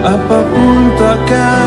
apa pun takkan